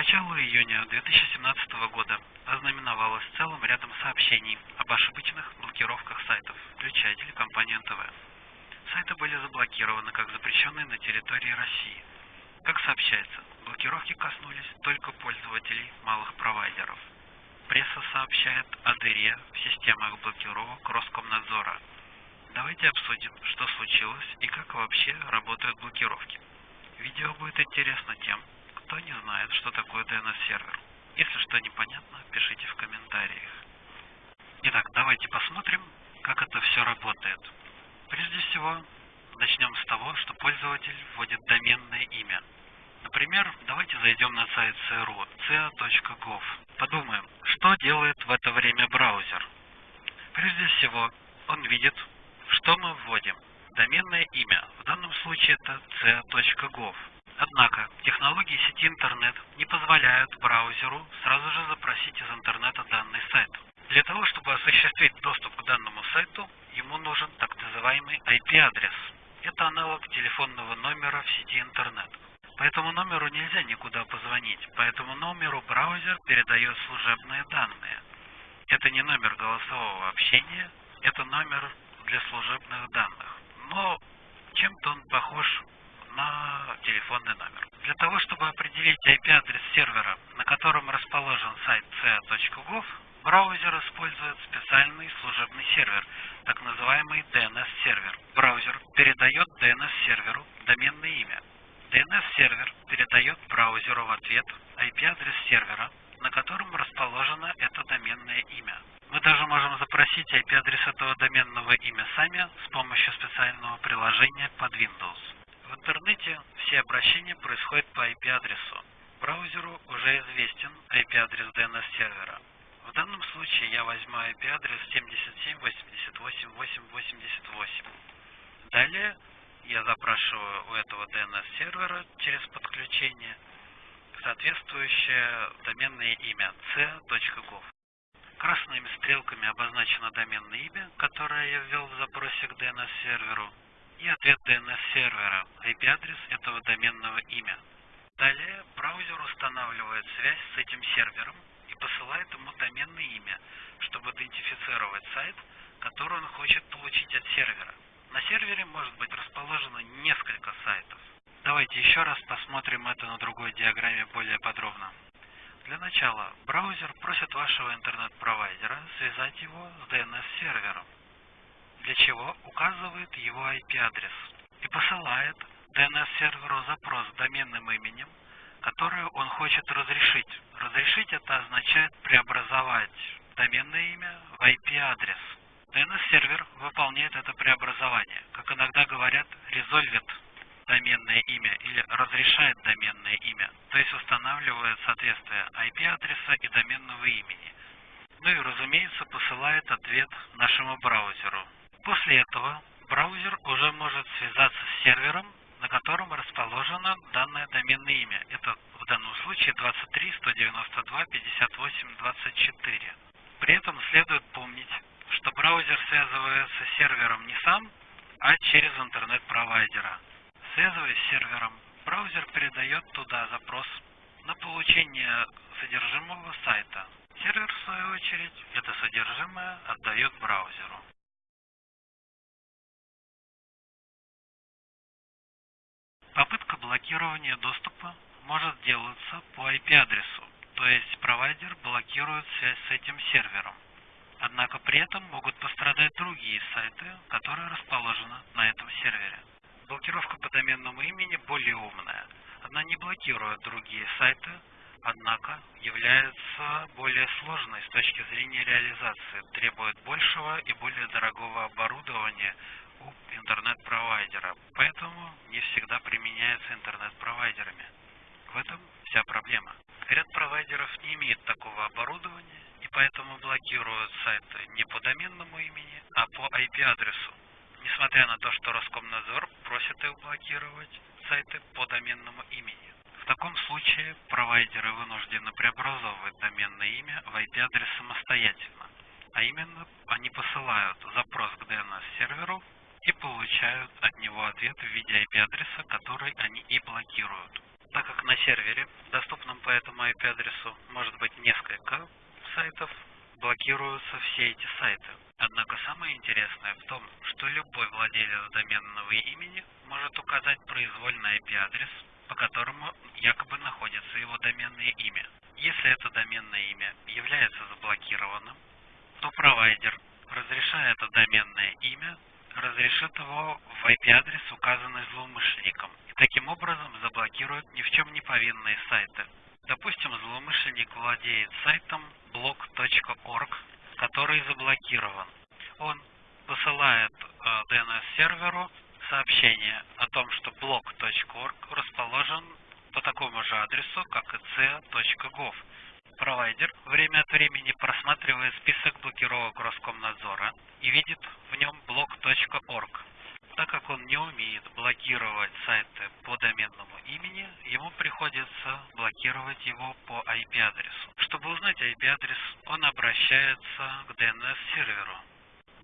Начало июня 2017 года ознаменовалось целым рядом сообщений об ошибочных блокировках сайтов, включая телекомпанию НТВ. Сайты были заблокированы как запрещенные на территории России. Как сообщается, блокировки коснулись только пользователей малых провайдеров. Пресса сообщает о дыре в системах блокировок Роскомнадзора. Давайте обсудим, что случилось и как вообще работают блокировки. Видео будет интересно тем, кто не знает, что такое DNS-сервер. Если что непонятно, пишите в комментариях. Итак, давайте посмотрим, как это все работает. Прежде всего, начнем с того, что пользователь вводит доменное имя. Например, давайте зайдем на сайт CRU, ca.gov. Подумаем, что делает в это время браузер. Прежде всего, он видит, что мы вводим. Доменное имя, в данном случае это ca.gov. Однако, технологии сети интернет не позволяют браузеру сразу же запросить из интернета данный сайт. Для того, чтобы осуществить доступ к данному сайту, ему нужен так называемый IP-адрес. Это аналог телефонного номера в сети интернет. По этому номеру нельзя никуда позвонить, по этому номеру браузер передает служебные данные. Это не номер голосового общения, это номер для служебных данных. Но чем-то он похож на телефонный номер. Для того, чтобы определить IP-адрес сервера, на котором расположен сайт ca.gov, браузер использует специальный служебный сервер, так называемый DNS-сервер. Браузер передает DNS-серверу доменное имя. DNS-сервер передает браузеру в ответ IP-адрес сервера, на котором расположено это доменное имя. Мы даже можем запросить IP-адрес этого доменного имя сами с помощью специального приложения под Windows. В интернете все обращения происходят по IP-адресу. Браузеру уже известен IP-адрес DNS-сервера. В данном случае я возьму IP-адрес 77.88.8.88. Далее я запрашиваю у этого DNS-сервера через подключение соответствующее доменное имя c.gov. Красными стрелками обозначено доменное имя, которое я ввел в запросе к DNS-серверу и ответ DNS-сервера, IP-адрес этого доменного имя. Далее браузер устанавливает связь с этим сервером и посылает ему доменное имя, чтобы идентифицировать сайт, который он хочет получить от сервера. На сервере может быть расположено несколько сайтов. Давайте еще раз посмотрим это на другой диаграмме более подробно. Для начала браузер просит вашего интернет-провайдера связать его с чего указывает его IP-адрес и посылает DNS-серверу запрос с доменным именем, которое он хочет разрешить. Разрешить это означает преобразовать доменное имя в IP-адрес. DNS-сервер выполняет это преобразование, как иногда говорят, резольвит доменное имя или разрешает доменное имя, то есть устанавливает соответствие IP-адреса и доменного имени. Ну и, разумеется, посылает ответ нашему браузеру, После этого браузер уже может связаться с сервером, на котором расположено данное доменное имя. Это в данном случае 23 192 58 24. При этом следует помнить, что браузер связывается с сервером не сам, а через интернет-провайдера. Связываясь с сервером, браузер передает туда запрос на получение содержимого сайта. Сервер, в свою очередь, это содержимое отдает браузеру. Попытка блокирования доступа может делаться по IP-адресу, то есть провайдер блокирует связь с этим сервером. Однако при этом могут пострадать другие сайты, которые расположены на этом сервере. Блокировка по доменному имени более умная. Она не блокирует другие сайты, однако является более сложной с точки зрения реализации, требует большего и более дорогого оборудования не всегда применяется интернет-провайдерами. В этом вся проблема. Ряд провайдеров не имеет такого оборудования и поэтому блокируют сайты не по доменному имени, а по IP-адресу. Несмотря на то, что Роскомнадзор просит их блокировать сайты по доменному имени. В таком случае провайдеры вынуждены преобразовывать доменное имя в IP-адрес самостоятельно. А именно, они посылают запрос к DNS-серверу и получают от него ответ в виде IP-адреса, который они и блокируют. так как на сервере, доступном по этому IP-адресу, может быть несколько сайтов, блокируются все эти сайты. Однако самое интересное в том, что любой владелец доменного имени может указать произвольный IP-адрес, по которому якобы находится его доменное имя. Если это доменное имя является заблокированным, то провайдер, разрешая это доменное имя, разрешит его в IP-адрес, указанный злоумышленником. И таким образом заблокирует ни в чем не повинные сайты. Допустим, злоумышленник владеет сайтом blog.org, который заблокирован. Он посылает э, DNS-серверу сообщение о том, что blog.org расположен по такому же адресу, как и c.gov. Провайдер время от времени просматривает список блокировок Роскомнадзора и видит в нем blog.org. Так как он не умеет блокировать сайты по доменному имени, ему приходится блокировать его по IP-адресу. Чтобы узнать IP-адрес, он обращается к DNS-серверу.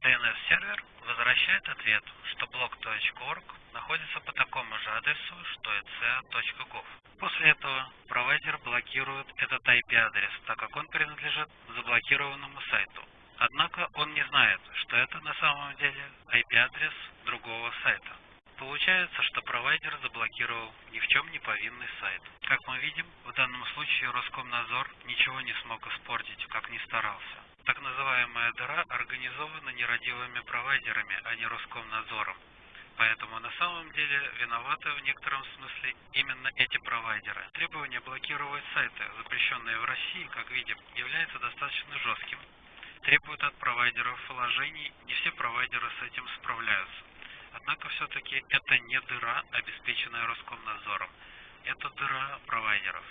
DNS-сервер возвращает ответ, что blog.org находится по такому же адресу, что и ca.gov. После этого провайдер блокирует этот IP-адрес, так как он принадлежит заблокированному сайту. Однако он не знает, что это на самом деле IP-адрес другого сайта. Получается, что провайдер заблокировал чем не повинный сайт. Как мы видим, в данном случае Роскомнадзор ничего не смог испортить, как ни старался. Так называемая дыра организована нерадивыми провайдерами, а не Роскомнадзором. Поэтому на самом деле виноваты в некотором смысле именно эти провайдеры. Требование блокировать сайты, запрещенные в России, как видим, является достаточно жестким требуют от провайдеров вложений, не все провайдеры с этим справляются. Однако все-таки это не дыра, обеспеченная Роскомнадзором, это дыра провайдеров.